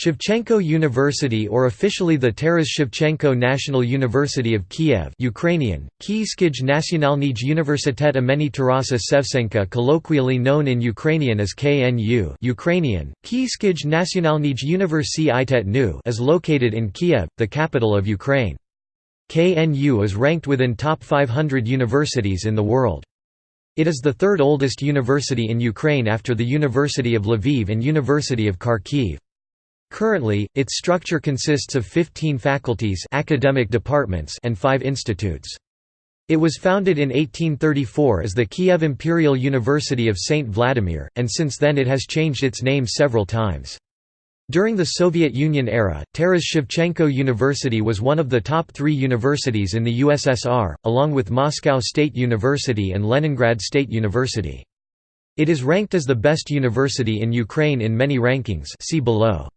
Shevchenko University or officially the Taras Shevchenko National University of Kiev Ukrainian, Kyiskij Nationalnij Universitet imeni Tarasa Shevchenka colloquially known in Ukrainian as KNU Ukrainian, Kyiskij Nationalnij Universitet Nu is located in Kiev, the capital of Ukraine. KNU is ranked within top 500 universities in the world. It is the third oldest university in Ukraine after the University of Lviv and University of Kharkiv. Currently, its structure consists of 15 faculties academic departments and 5 institutes. It was founded in 1834 as the Kiev Imperial University of St. Vladimir, and since then it has changed its name several times. During the Soviet Union era, Taras Shevchenko University was one of the top three universities in the USSR, along with Moscow State University and Leningrad State University. It is ranked as the best university in Ukraine in many rankings see below.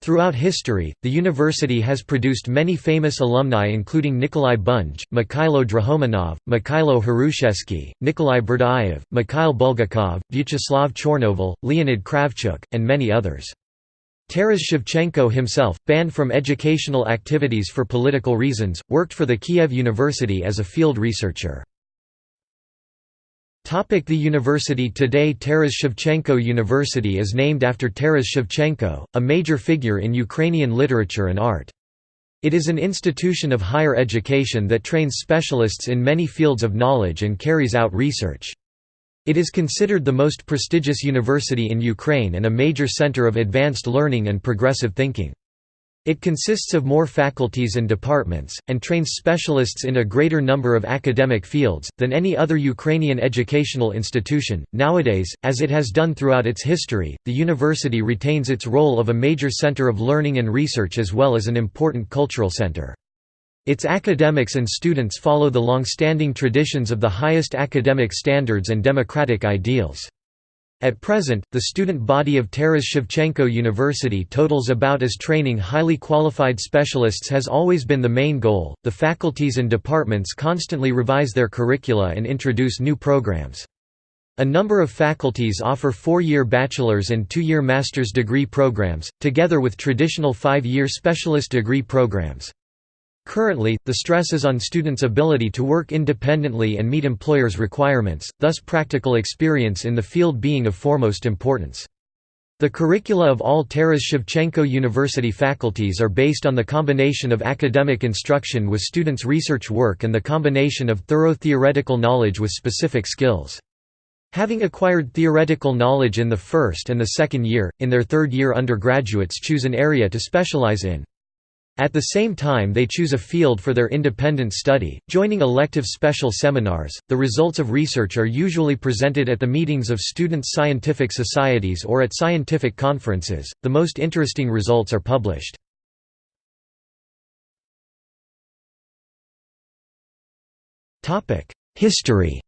Throughout history, the university has produced many famous alumni including Nikolai Bunge, Mikhailo Drahomanov, Mikhailo Hrushevsky, Nikolai Berdyaev, Mikhail Bulgakov, Vyacheslav Chornovil, Leonid Kravchuk, and many others. Taras Shevchenko himself, banned from educational activities for political reasons, worked for the Kiev University as a field researcher. The university Today Taras Shevchenko University is named after Taras Shevchenko, a major figure in Ukrainian literature and art. It is an institution of higher education that trains specialists in many fields of knowledge and carries out research. It is considered the most prestigious university in Ukraine and a major center of advanced learning and progressive thinking. It consists of more faculties and departments, and trains specialists in a greater number of academic fields, than any other Ukrainian educational institution. Nowadays, as it has done throughout its history, the university retains its role of a major center of learning and research as well as an important cultural center. Its academics and students follow the long-standing traditions of the highest academic standards and democratic ideals. At present, the student body of Taras Shevchenko University totals about as training highly qualified specialists has always been the main goal. The faculties and departments constantly revise their curricula and introduce new programs. A number of faculties offer four-year bachelor's and two-year master's degree programs, together with traditional five-year specialist degree programs. Currently, the stress is on students' ability to work independently and meet employers' requirements, thus practical experience in the field being of foremost importance. The curricula of all Taras Shevchenko University faculties are based on the combination of academic instruction with students' research work and the combination of thorough theoretical knowledge with specific skills. Having acquired theoretical knowledge in the first and the second year, in their third year undergraduates choose an area to specialize in. At the same time they choose a field for their independent study, joining elective special seminars. The results of research are usually presented at the meetings of students' scientific societies or at scientific conferences. The most interesting results are published. Topic: History.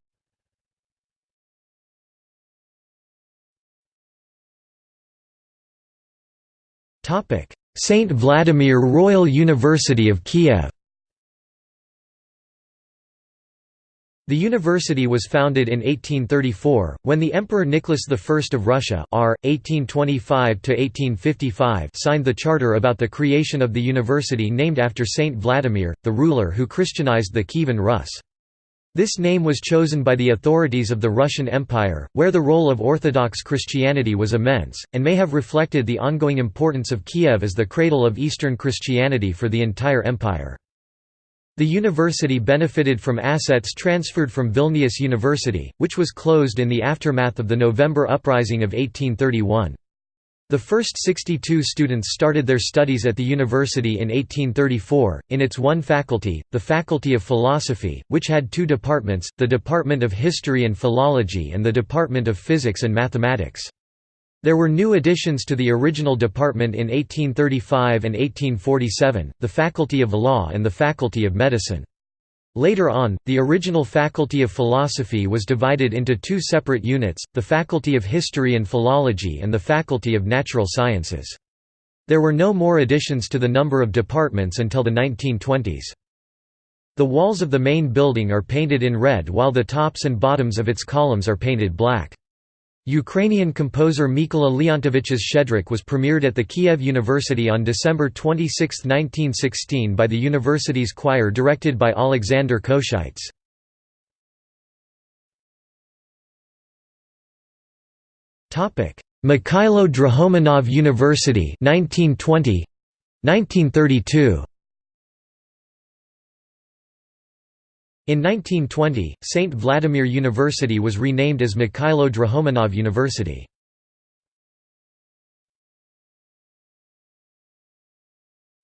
Topic: Saint Vladimir Royal University of Kiev The university was founded in 1834, when the Emperor Nicholas I of Russia R. 1825 signed the charter about the creation of the university named after Saint Vladimir, the ruler who Christianized the Kievan Rus. This name was chosen by the authorities of the Russian Empire, where the role of Orthodox Christianity was immense, and may have reflected the ongoing importance of Kiev as the cradle of Eastern Christianity for the entire empire. The university benefited from assets transferred from Vilnius University, which was closed in the aftermath of the November Uprising of 1831. The first 62 students started their studies at the university in 1834, in its one faculty, the Faculty of Philosophy, which had two departments, the Department of History and Philology and the Department of Physics and Mathematics. There were new additions to the original department in 1835 and 1847, the Faculty of Law and the Faculty of Medicine. Later on, the original Faculty of Philosophy was divided into two separate units, the Faculty of History and Philology and the Faculty of Natural Sciences. There were no more additions to the number of departments until the 1920s. The walls of the main building are painted in red while the tops and bottoms of its columns are painted black. Ukrainian composer Mykola Leontovich's Shchedrik was premiered at the Kiev University on December 26, 1916 by the university's choir directed by Alexander Kosheitz. Mikhailo Drahomanov University 1920 1932 In 1920, St. Vladimir University was renamed as Mikhailo Drahomanov University.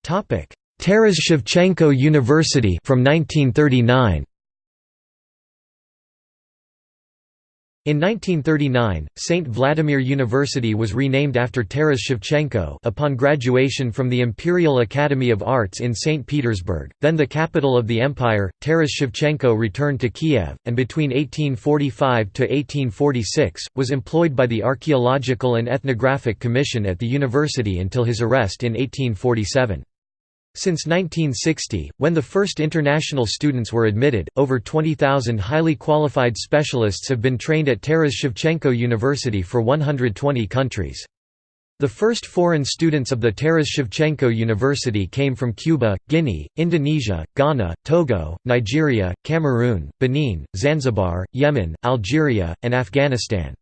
Taras Shevchenko University from 1939. In 1939, St. Vladimir University was renamed after Taras Shevchenko upon graduation from the Imperial Academy of Arts in St. Petersburg, then the capital of the empire. Taras Shevchenko returned to Kiev, and between 1845 to 1846, was employed by the Archaeological and Ethnographic Commission at the university until his arrest in 1847. Since 1960, when the first international students were admitted, over 20,000 highly qualified specialists have been trained at Taras Shevchenko University for 120 countries. The first foreign students of the Taras Shevchenko University came from Cuba, Guinea, Indonesia, Ghana, Togo, Nigeria, Cameroon, Benin, Zanzibar, Yemen, Algeria, and Afghanistan.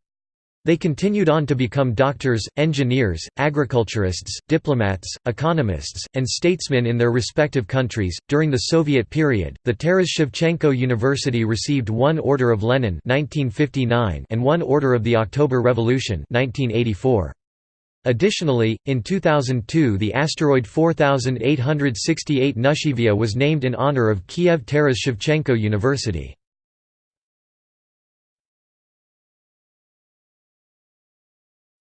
They continued on to become doctors, engineers, agriculturists, diplomats, economists, and statesmen in their respective countries. During the Soviet period, the Taras Shevchenko University received one Order of Lenin (1959) and one Order of the October Revolution (1984). Additionally, in 2002 the asteroid 4868 Knushevia was named in honor of Kiev Taras Shevchenko University.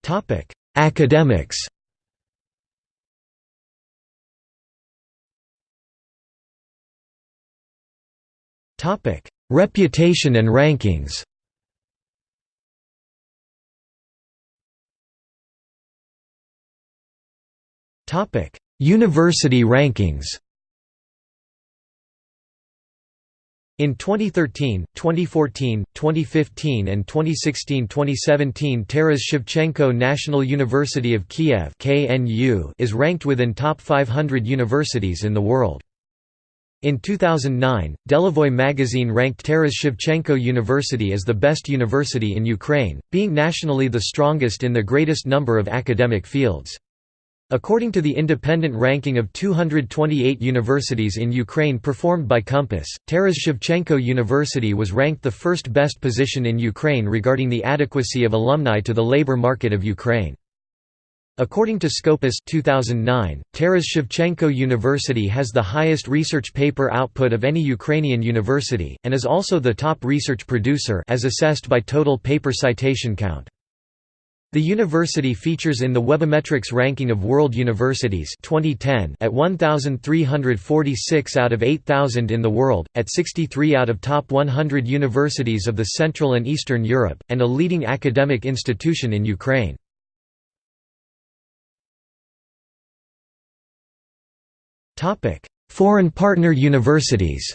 Topic: Academics. Topic: Reputation and rankings. Topic: University rankings. In 2013, 2014, 2015 and 2016-2017 Taras Shevchenko National University of Kiev is ranked within top 500 universities in the world. In 2009, Delevoye magazine ranked Taras Shevchenko University as the best university in Ukraine, being nationally the strongest in the greatest number of academic fields. According to the independent ranking of 228 universities in Ukraine performed by Compass, Taras Shevchenko University was ranked the first best position in Ukraine regarding the adequacy of alumni to the labor market of Ukraine. According to Scopus 2009, Taras Shevchenko University has the highest research paper output of any Ukrainian university, and is also the top research producer as assessed by total paper citation count. The university features in the Webometrics ranking of world universities 2010 at 1346 out of 8000 in the world, at 63 out of top 100 universities of the Central and Eastern Europe, and a leading academic institution in Ukraine. Foreign partner universities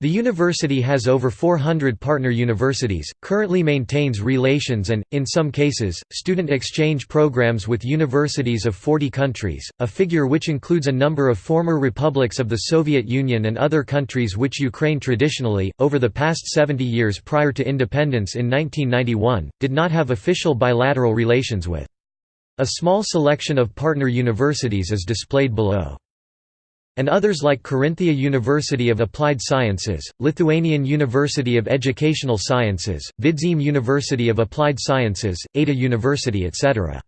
The university has over 400 partner universities, currently maintains relations and, in some cases, student exchange programs with universities of 40 countries, a figure which includes a number of former republics of the Soviet Union and other countries which Ukraine traditionally, over the past 70 years prior to independence in 1991, did not have official bilateral relations with. A small selection of partner universities is displayed below and others like Carinthia University of Applied Sciences, Lithuanian University of Educational Sciences, Vidzeme University of Applied Sciences, Ada University etc.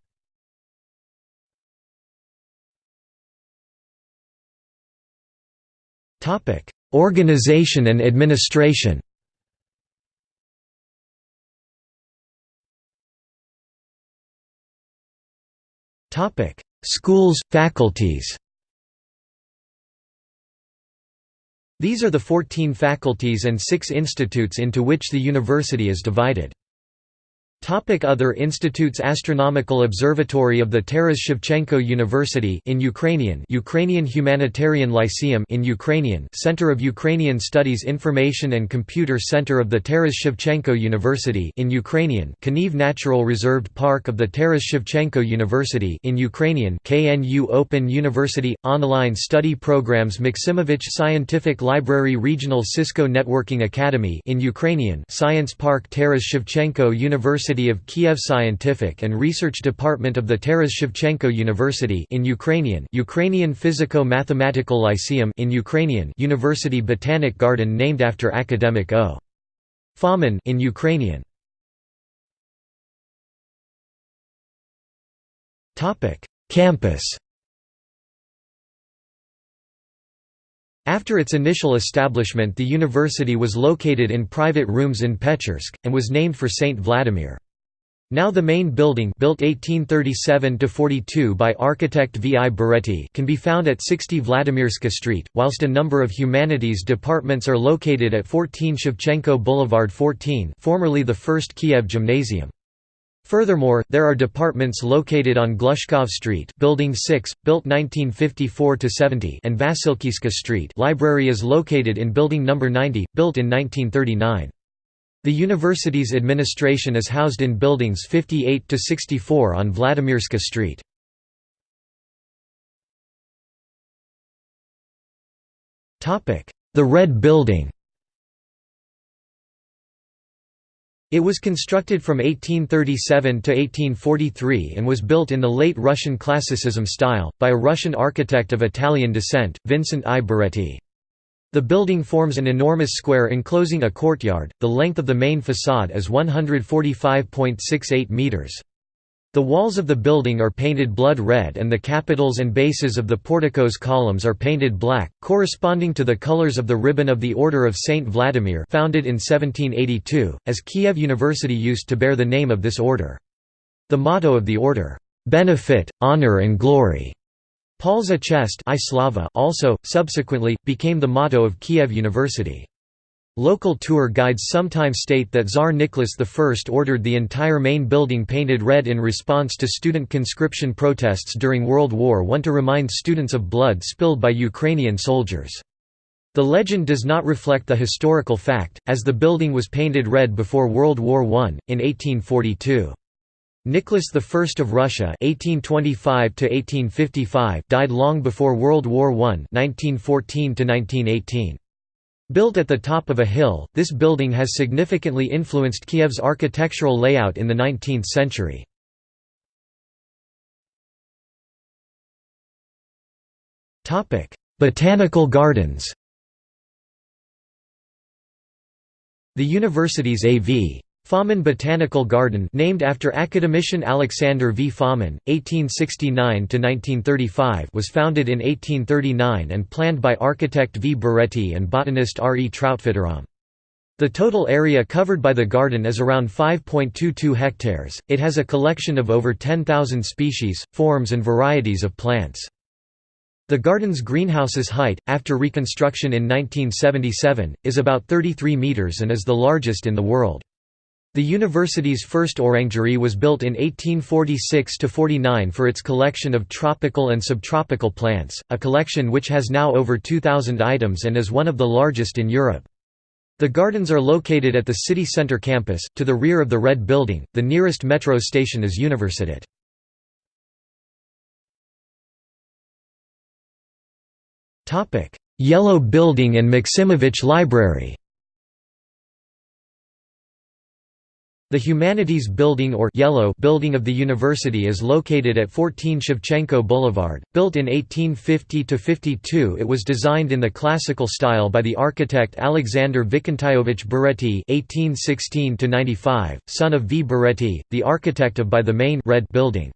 Organization and administration Schools, faculties These are the 14 faculties and six institutes into which the university is divided. Topic Other institutes Astronomical Observatory of the Taras Shevchenko University in Ukrainian Ukrainian Humanitarian Lyceum in Ukrainian Center of Ukrainian Studies Information and Computer Center of the Taras Shevchenko University in Ukrainian Kaniv Natural Reserved Park of the Taras Shevchenko University in Ukrainian KNU Open University Online Study Programs Maximovich Scientific Library Regional Cisco Networking Academy in Ukrainian Science Park Taras Shevchenko University University of Kiev Scientific and Research Department of the Taras Shevchenko University in Ukrainian Ukrainian Physico-Mathematical Lyceum in Ukrainian University Botanic Garden named after academic O. Fomin in Ukrainian Campus After its initial establishment the university was located in private rooms in Pechersk, and was named for Saint Vladimir. Now the main building built 1837–42 by architect V. I. Baretti can be found at 60 Vladimirska Street, whilst a number of humanities departments are located at 14 Shevchenko Boulevard 14 formerly the first Kiev Gymnasium. Furthermore, there are departments located on Glushkov Street, Building 6, built 1954–70, and Vasilkiska Street. Library is located in Building Number 90, built in 1939. The university's administration is housed in buildings 58–64 on Vladimirska Street. Topic: The Red Building It was constructed from 1837 to 1843 and was built in the late Russian Classicism style, by a Russian architect of Italian descent, Vincent I. Baretti. The building forms an enormous square enclosing a courtyard, the length of the main façade is 145.68 metres. The walls of the building are painted blood red and the capitals and bases of the portico's columns are painted black, corresponding to the colors of the ribbon of the Order of Saint Vladimir founded in 1782, as Kiev University used to bear the name of this order. The motto of the order, "'Benefit, Honor and Glory' Polza Chest also, subsequently, became the motto of Kiev University. Local tour guides sometimes state that Tsar Nicholas I ordered the entire main building painted red in response to student conscription protests during World War I to remind students of blood spilled by Ukrainian soldiers. The legend does not reflect the historical fact, as the building was painted red before World War I, in 1842. Nicholas I of Russia (1825–1855) died long before World War I (1914–1918). Built at the top of a hill, this building has significantly influenced Kiev's architectural layout in the 19th century. Botanical gardens The university's A.V. Fomin Botanical Garden named after academician Alexander V. Fomin, 1869–1935 was founded in 1839 and planned by architect V. Baretti and botanist R. E. Troutfitteram. The total area covered by the garden is around 5.22 hectares. It has a collection of over 10,000 species, forms and varieties of plants. The garden's greenhouse's height, after reconstruction in 1977, is about 33 metres and is the largest in the world. The university's first orangery was built in 1846–49 for its collection of tropical and subtropical plants, a collection which has now over 2,000 items and is one of the largest in Europe. The gardens are located at the city center campus, to the rear of the Red Building. The nearest metro station is Universitet. Yellow Building and Maximovich Library The Humanities Building or Yellow Building of the university is located at 14 Shevchenko Boulevard. Built in 1850–52 it was designed in the classical style by the architect Alexander Vikentayovich Baretti (1816–95), son of V. Baretti, the architect of by the main Red Building.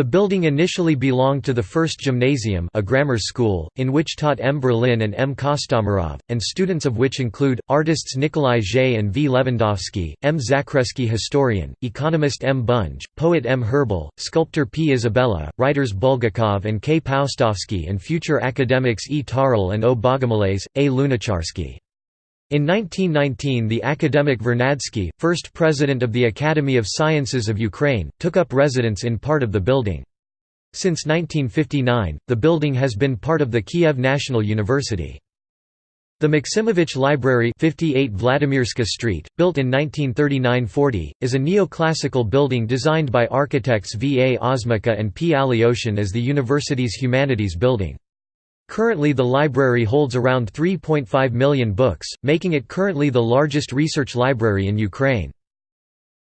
The building initially belonged to the First Gymnasium a grammar school, in which taught M. Berlin and M. Kostomarov, and students of which include, artists Nikolai Zhay and V. Lewandowski, M. Zakreski historian, economist M. Bunge, poet M. Herbal, sculptor P. Isabella, writers Bulgakov and K. Paustovsky and future academics E. Tarle and O. Bogomolets, A. Lunacharsky. In 1919 the academic Vernadsky, first president of the Academy of Sciences of Ukraine, took up residence in part of the building. Since 1959, the building has been part of the Kiev National University. The Maximovich Library 58 Vladimirska Street, built in 1939–40, is a neoclassical building designed by architects V. A. Osmaka and P. Alyoshin as the university's humanities building. Currently the library holds around 3.5 million books, making it currently the largest research library in Ukraine.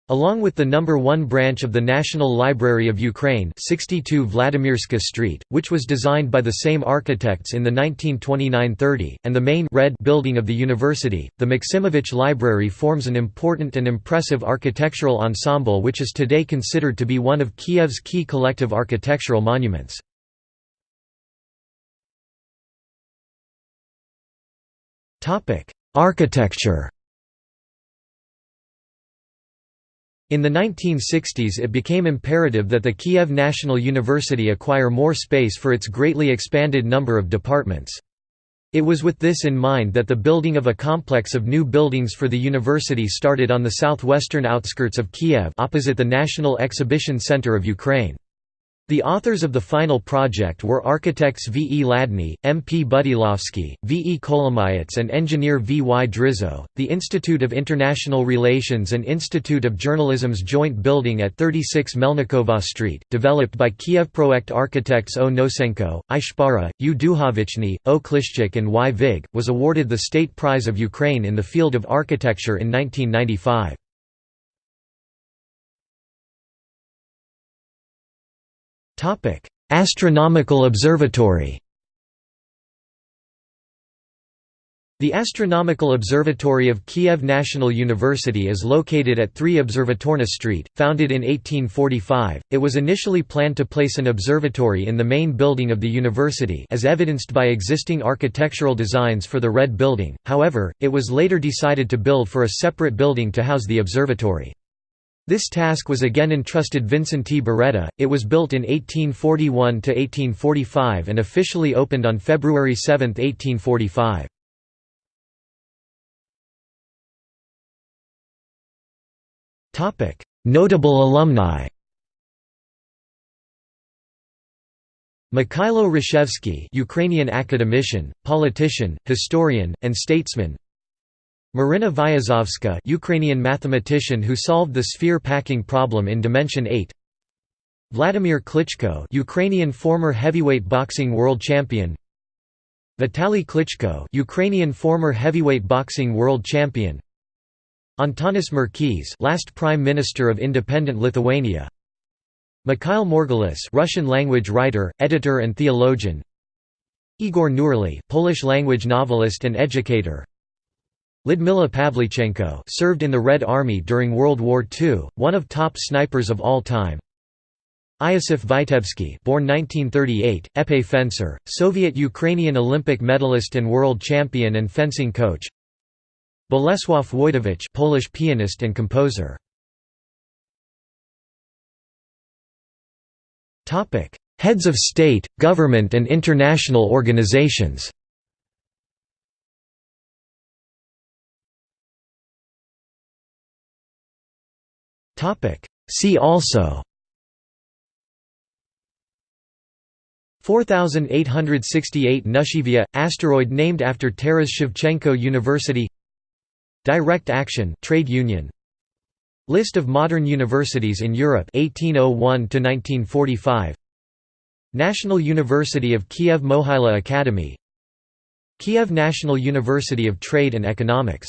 Along with the number 1 branch of the National Library of Ukraine 62 Vladimirska Street, which was designed by the same architects in the 1929–30, and the main red building of the university, the Maximovich Library forms an important and impressive architectural ensemble which is today considered to be one of Kiev's key collective architectural monuments. Architecture In the 1960s it became imperative that the Kiev National University acquire more space for its greatly expanded number of departments. It was with this in mind that the building of a complex of new buildings for the university started on the southwestern outskirts of Kiev opposite the National Exhibition Center of Ukraine. The authors of the final project were architects V. E. Ladny, M. P. Budilovsky, V. E. Kolomayets, and engineer V. Y. Drizzo. The Institute of International Relations and Institute of Journalism's joint building at 36 Melnikova Street, developed by Kievproект architects O. Nosenko, I. Shpara, U. Duhovichny, O. Klishchik, and Y. Vig, was awarded the State Prize of Ukraine in the field of architecture in 1995. Topic: Astronomical Observatory. The Astronomical Observatory of Kiev National University is located at 3 Observatorny Street, founded in 1845. It was initially planned to place an observatory in the main building of the university as evidenced by existing architectural designs for the Red Building, however, it was later decided to build for a separate building to house the observatory. This task was again entrusted Vincent Vincenti Beretta. It was built in 1841 to 1845 and officially opened on February 7, 1845. Topic: Notable alumni. Mikhailo Hrushevsky, Ukrainian academician, politician, historian, and statesman. Marina Vyazovska Ukrainian mathematician who solved the sphere packing problem in dimension 8 Vladimir Klitschko Ukrainian former heavyweight boxing world champion. Vitaly Klitschko Ukrainian former heavyweight boxing world champion. Antanas Merkys last prime minister of independent Lithuania. Mikhail Margulis Russian language writer editor and theologian. Igor Nurly Polish language novelist and educator Lyudmila Pavlichenko served in the Red Army during World War II, one of top snipers of all time. Iosif Vitebsky born 1938, épée fencer, Soviet-Ukrainian Olympic medalist and world champion and fencing coach. Bolesław Wojtowicz Polish pianist and composer. Heads of state, government and international organizations See also. 4868 Knushevia – asteroid named after Taras Shevchenko University. Direct Action trade union. List of modern universities in Europe 1801 to 1945 National University of Kiev Mohyla Academy. Kiev National University of Trade and Economics